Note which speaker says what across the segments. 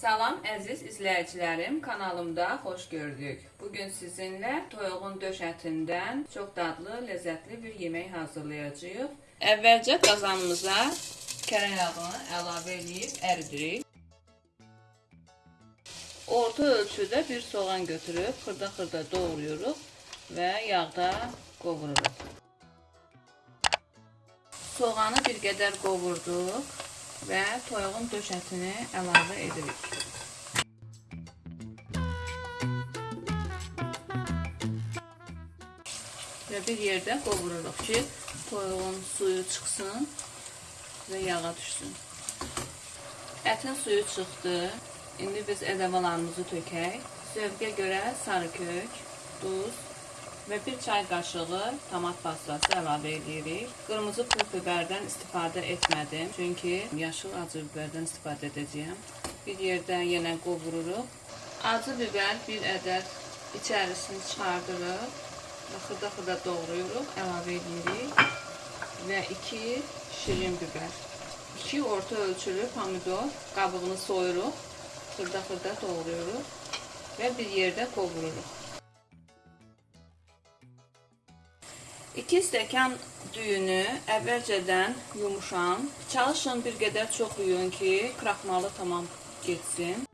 Speaker 1: Salam əziz izləyicilərim, kanalımda xoş gördük. Bugün sizinlə toyuğun döş ətindən çox dadlı, ləzzətli bir yemək hazırlayacağıq. Əvvəlcə qazanımıza kərə yağını əlavə edib əridirik. Orta ölçüdə bir soğan götürüb xırda-xırda doğrayırıq və yağda qovururuq. Soğanı bir qədər qovurduq və toyuğun döş ətini əlavə edirik. Və bir yerdə qovururuq ki, toyuğun suyu çıxsın və yağa düşsün. Ətin suyu çıxdı. İndi biz ədəvalarımızı tökək. Zövqə görə sarı kök, duz və bir çay qaşığı tomat pastası əlavə edirik. Qırmızı pul biberdən istifadə etmədim, çünki yaşıl acı biberdən istifadə edəcəyəm. Bir yerdə yenə qovururuq. Acı biber bir ədəd içərisini çıxardırıq və xırda-xırda doğrayırıq, əlavə edirik və 2 şirin biber. 2 orta ölçülü pomidor qabığını soyuruq, xırda-xırda doğrayırıq və bir yerdə qovururuq. 2 stəkan düyünü əvvəlcədən yumuşan. Çalışın bir qədər çox yuyun ki, kraxmalı tamam getsin.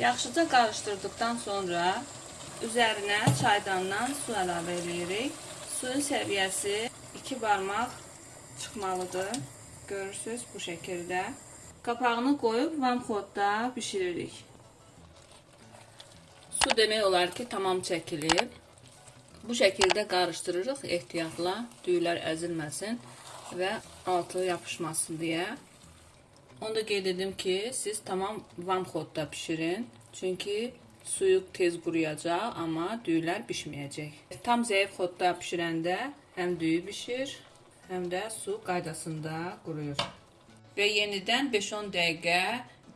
Speaker 1: Yaxşıca qarışdırdıqdan sonra üzərinə çaydandan su əlavə edirik. Suyun səviyyəsi 2 barmaq çıxmalıdır. Görürsüz bu şəkildə. Qapağını qoyub vamxodda bişiririk. Su demək olar ki, tamam çəkilib. Bu şəkildə qarışdırırıq ehtiyatla, düyülər əzilməsin və altı yapışmasın deyə. Onu da qeyd edim ki, siz tamam vamxodda bişirin. Çünki suyu tez quruyacaq, amma düyülər bişməyəcək. Tam zəif xodda bişirəndə həm düyü bişir, həm də su qaydasında quruyur. Və yenidən 5-10 dəqiqə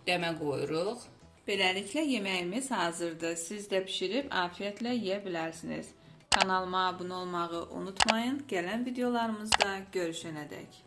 Speaker 1: dəmə qoyuruq. Beləliklə yeməyimiz hazırdır. Siz də bişirib afiyətlə yeyə bilərsiniz. Kanalıma abunə olmağı unutmayın. Gələn videolarımızda görüşənədək.